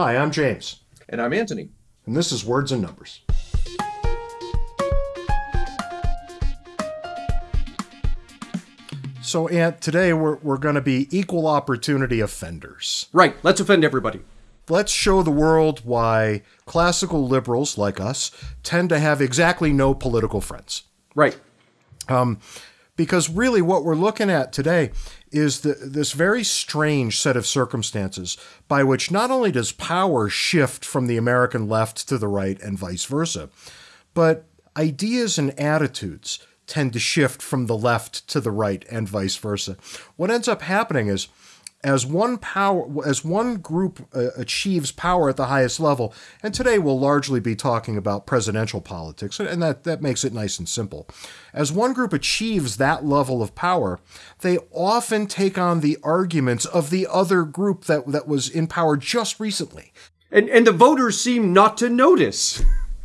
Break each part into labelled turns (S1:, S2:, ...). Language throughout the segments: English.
S1: Hi, I'm James.
S2: And I'm Antony.
S1: And this is Words and Numbers. So, Ant, today we're, we're going to be equal opportunity offenders.
S2: Right, let's offend everybody.
S1: Let's show the world why classical liberals like us tend to have exactly no political friends.
S2: Right.
S1: Um, because really, what we're looking at today is the, this very strange set of circumstances by which not only does power shift from the American left to the right and vice versa, but ideas and attitudes tend to shift from the left to the right and vice versa. What ends up happening is as one power as one group uh, achieves power at the highest level. And today we'll largely be talking about presidential politics and that that makes it nice and simple. As one group achieves that level of power they often take on the arguments of the other group that that was in power just recently.
S2: And and the voters seem not to notice.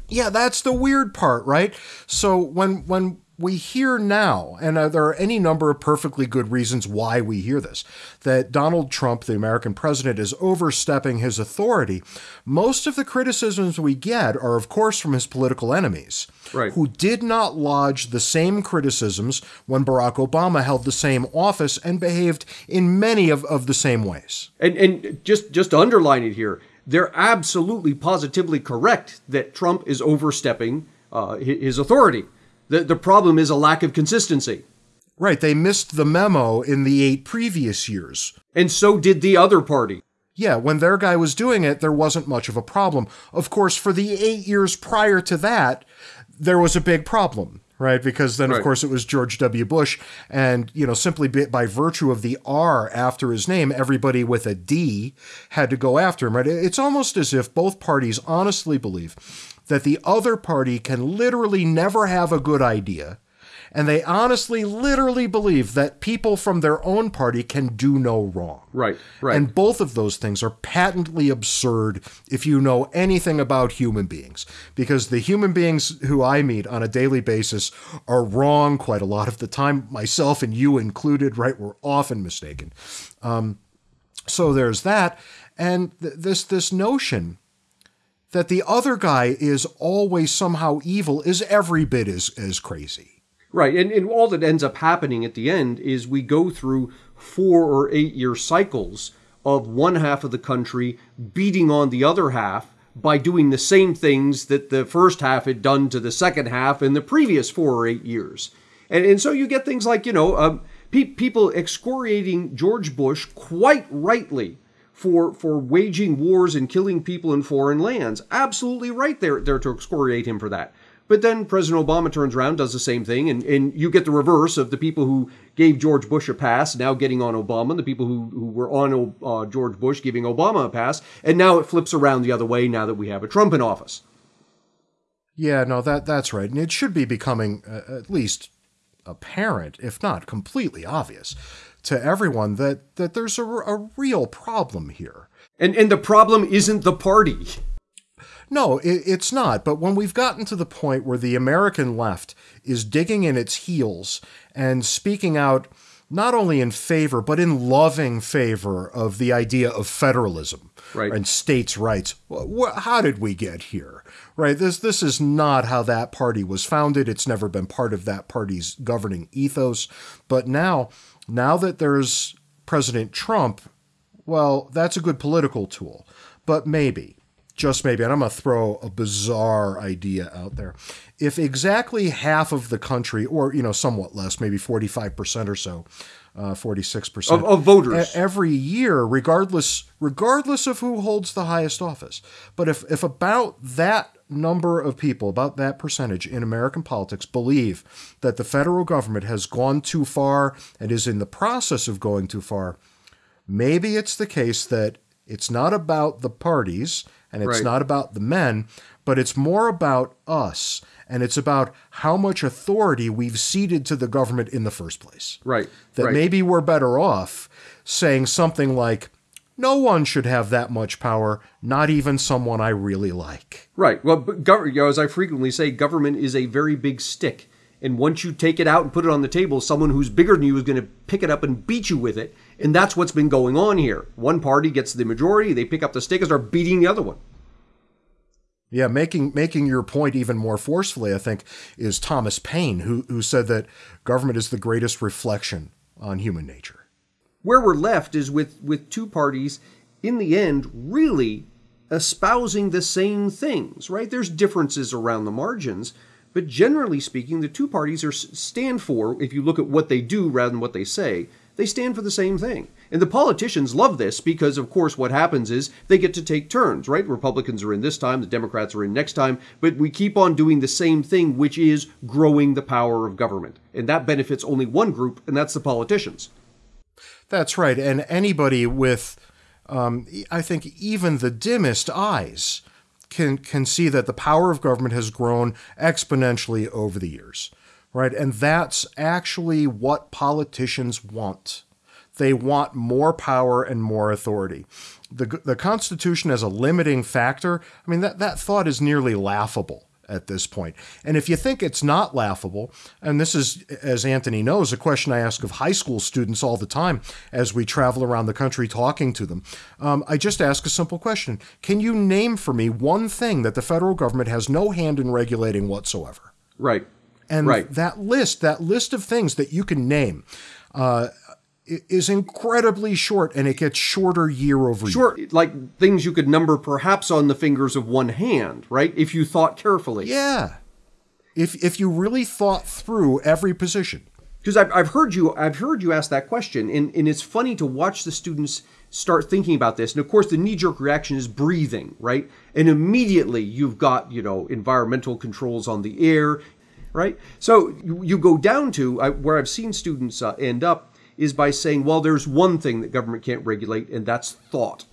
S1: Yeah that's the weird part right? So when when we hear now, and uh, there are any number of perfectly good reasons why we hear this, that Donald Trump, the American president, is overstepping his authority. Most of the criticisms we get are, of course, from his political enemies,
S2: right.
S1: who did not lodge the same criticisms when Barack Obama held the same office and behaved in many of, of the same ways.
S2: And, and just, just to underline it here, they're absolutely positively correct that Trump is overstepping uh, his authority. The, the problem is a lack of consistency.
S1: Right. They missed the memo in the eight previous years.
S2: And so did the other party.
S1: Yeah, when their guy was doing it, there wasn't much of a problem. Of course, for the eight years prior to that, there was a big problem, right? Because then, right. of course, it was George W. Bush. And, you know, simply by virtue of the R after his name, everybody with a D had to go after him, right? It's almost as if both parties honestly believe that the other party can literally never have a good idea. And they honestly, literally believe that people from their own party can do no wrong.
S2: Right, right.
S1: And both of those things are patently absurd if you know anything about human beings. Because the human beings who I meet on a daily basis are wrong quite a lot of the time, myself and you included, right? We're often mistaken. Um, so there's that. And th- this, this notion that the other guy is always somehow evil is every bit as, as crazy.
S2: Right. And, and all that ends up happening at the end is we go through four or eight year cycles of one half of the country beating on the other half by doing the same things that the first half had done to the second half in the previous four or eight years. And, and so you get things like, you know, um, pe- people excoriating George Bush quite rightly for for waging wars and killing people in foreign lands. Absolutely right there, there to excoriate him for that. But then President Obama turns around, does the same thing, and, and you get the reverse of the people who gave George Bush a pass now getting on Obama, and the people who, who were on uh, George Bush giving Obama a pass, and now it flips around the other way now that we have a Trump in office.
S1: Yeah, no, that that's right, and it should be becoming uh, at least apparent, if not completely obvious, to everyone that that there's a, a real problem here.
S2: And and the problem isn't the party.
S1: No, it, it's not. But when we've gotten to the point where the American left is digging in its heels and speaking out not only in favor but in loving favor of the idea of federalism
S2: right.
S1: and states' rights, how did we get here? Right. This this is not how that party was founded. It's never been part of that party's governing ethos. But now now that there's President Trump, well, that's a good political tool. But maybe, just maybe, and I'm going to throw a bizarre idea out there. If exactly half of the country, or, you know, somewhat less, maybe 45% or so, uh, 46%
S2: of, of voters
S1: every year, regardless regardless of who holds the highest office. But if, if about that number of people, about that percentage in American politics, believe that the federal government has gone too far and is in the process of going too far, maybe it's the case that it's not about the parties and it's
S2: right.
S1: not about the men, but it's more about us and it's about how much authority we've ceded to the government in the first place.
S2: Right.
S1: That
S2: right.
S1: maybe we're better off saying something like, no one should have that much power, not even someone I really like.
S2: Right. Well, gov- you know, as I frequently say, government is a very big stick. And once you take it out and put it on the table, someone who's bigger than you is going to pick it up and beat you with it. And that's what's been going on here. One party gets the majority, they pick up the stick and start beating the other one.
S1: Yeah, making making your point even more forcefully, I think, is Thomas Paine, who who said that government is the greatest reflection on human nature.
S2: Where we're left is with with two parties in the end really espousing the same things, right? There's differences around the margins, but generally speaking, the two parties are stand for, if you look at what they do rather than what they say, they stand for the same thing. And the politicians love this because, of course, what happens is they get to take turns, right? Republicans are in this time, the Democrats are in next time, but we keep on doing the same thing, which is growing the power of government. And that benefits only one group, and that's the politicians.
S1: That's right. And anybody with, um, I think, even the dimmest eyes can, can see that the power of government has grown exponentially over the years, right? And that's actually what politicians want. They want more power and more authority. The, the Constitution as a limiting factor, I mean, that, that thought is nearly laughable at this point. And if you think it's not laughable, and this is, as Antony knows, a question I ask of high school students all the time as we travel around the country talking to them, um, I just ask a simple question Can you name for me one thing that the federal government has no hand in regulating whatsoever?
S2: Right.
S1: And
S2: right.
S1: that list, that list of things that you can name, uh, is incredibly short and it gets shorter year over
S2: year. Short, like things you could number perhaps on the fingers of one hand, right? If you thought carefully.
S1: Yeah. If if you really thought through every position.
S2: Because I've, I've heard you I've heard you ask that question and, and it's funny to watch the students start thinking about this. And of course the knee-jerk reaction is breathing, right? And immediately you've got, you know, environmental controls on the air, right? So you, you go down to I, where I've seen students uh, end up is by saying, well, there's one thing that government can't regulate, and that's thought.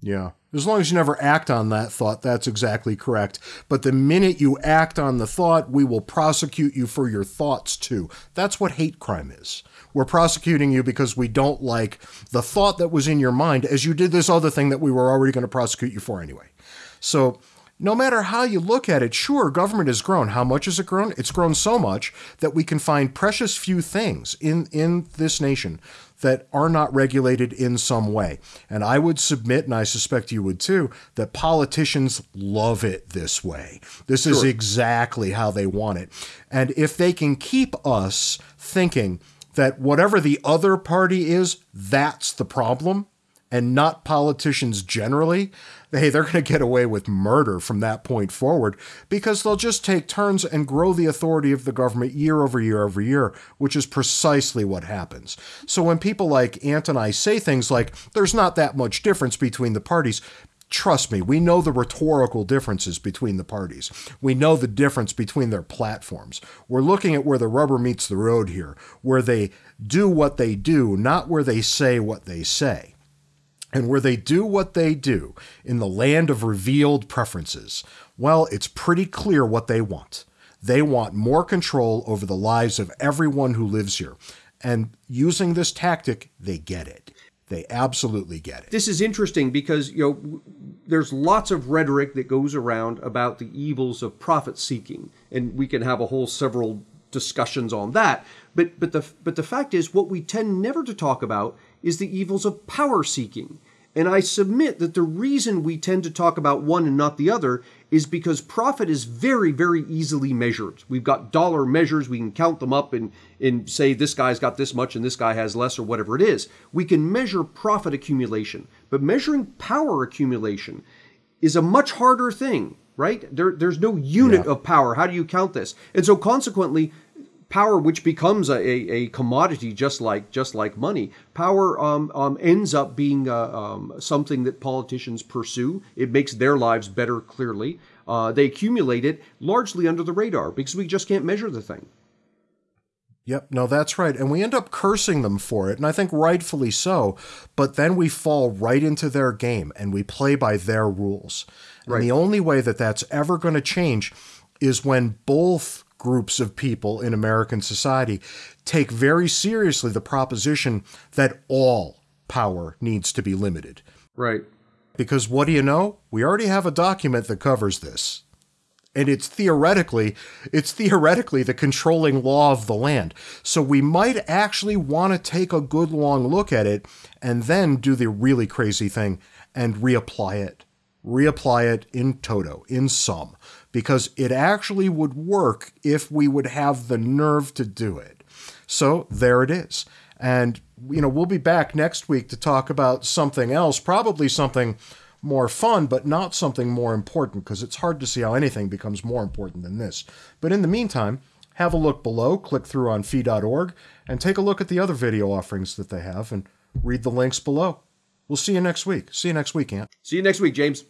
S1: Yeah. As long as you never act on that thought, that's exactly correct. But the minute you act on the thought, we will prosecute you for your thoughts too. That's what hate crime is. We're prosecuting you because we don't like the thought that was in your mind as you did this other thing that we were already going to prosecute you for anyway. So no matter how you look at it, sure, government has grown. How much has it grown? It's grown so much that we can find precious few things in, in this nation that are not regulated in some way. And I would submit, and I suspect you would too, that politicians love it this way. This sure. is exactly how they want it. And if they can keep us thinking that whatever the other party is, that's the problem, and not politicians generally, hey, they're going to get away with murder from that point forward because they'll just take turns and grow the authority of the government year over year over year, which is precisely what happens. So when people like Ant and I say things like, there's not that much difference between the parties, Trust me, we know the rhetorical differences between the parties. We know the difference between their platforms. We're looking at where the rubber meets the road here, where they do what they do, not where they say what they say and where they do what they do in the land of revealed preferences, well, it's pretty clear what they want. They want more control over the lives of everyone who lives here. And using this tactic, they get it. They absolutely get it.
S2: This is interesting because, you know, there's lots of rhetoric that goes around about the evils of profit seeking, and we can have a whole several discussions on that. But but the but the fact is what we tend never to talk about is the evils of power seeking. And I submit that the reason we tend to talk about one and not the other is because profit is very, very easily measured. We've got dollar measures, we can count them up and, and say this guy's got this much and this guy has less or whatever it is. We can measure profit accumulation, but measuring power accumulation is a much harder thing, right? There, there's no unit yeah. of power. How do you count this? And so consequently, power which becomes a, a, commodity just like just like money power um, um, ends up being uh, um, something that politicians pursue it makes their lives better clearly uh, they accumulate it largely under the radar because we just can't measure the thing
S1: Yep, no, that's right. And we end up cursing them for it, and I think rightfully so. But then we fall right into their game and we play by their rules. Right. And the only way that that's ever going to change is when both groups of people in American society take very seriously the proposition that all power needs to be limited.
S2: Right.
S1: Because what do you know? We already have a document that covers this. and it's theoretically it's theoretically the controlling law of the land. So we might actually want to take a good long look at it and then do the really crazy thing and reapply it. Reapply it in toto, in sum, because it actually would work if we would have the nerve to do it. So there it is. And you know, we'll be back next week to talk about something else, probably something more fun, but not something more important, because it's hard to see how anything becomes more important than this. But in the meantime, have a look below, click through on fee.org, and take a look at the other video offerings that they have, and read the links below. We'll see you next week. See you next week, Ant.
S2: See you next week, James.